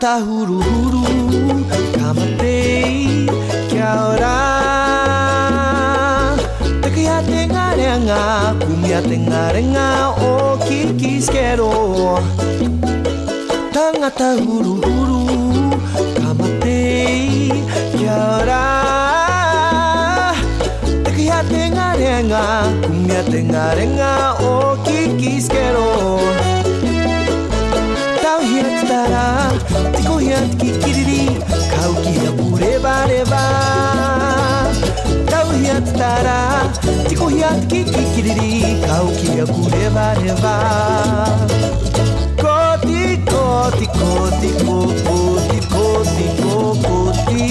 canta hururu Kamatei kiaora Tekia tenga renga Cumbia tenga renga O kikis quero huru huru. cumbia tenga arenga o kikisquero Tau hiat tara, tiko hiat kikiriri, kau kia pure bareba Tau hiat tara, tiko hiat kikiriri, kau ki pure bareba Koti, koti, koti, koti, koti, koti, koti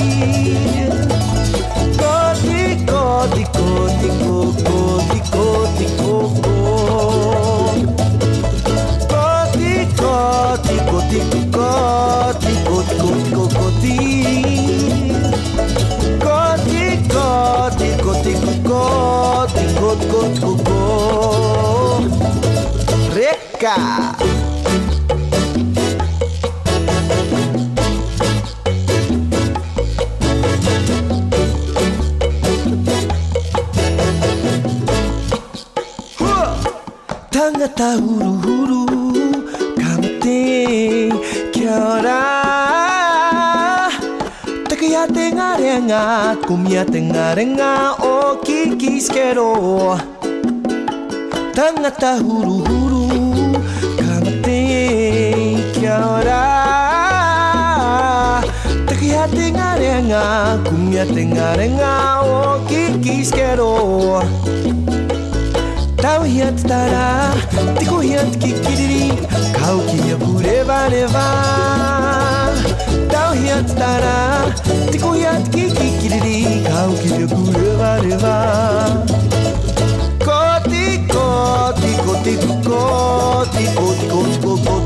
Koti, koti, koti, koti, koti Reka Tangata huru huru Kamate Kiora Takaya tengarenga Kumya tengarenga O kikiskeru Tangata huru tenga, cumbia tenga renga o kikis quiero. Tau hiat tara, tiko hiat kikiriri, kau kia pureva neva. Tau hiat tara, tiko hiat kikiriri, kau kia pureva neva. Koti koti koti koti koti koti. tiko,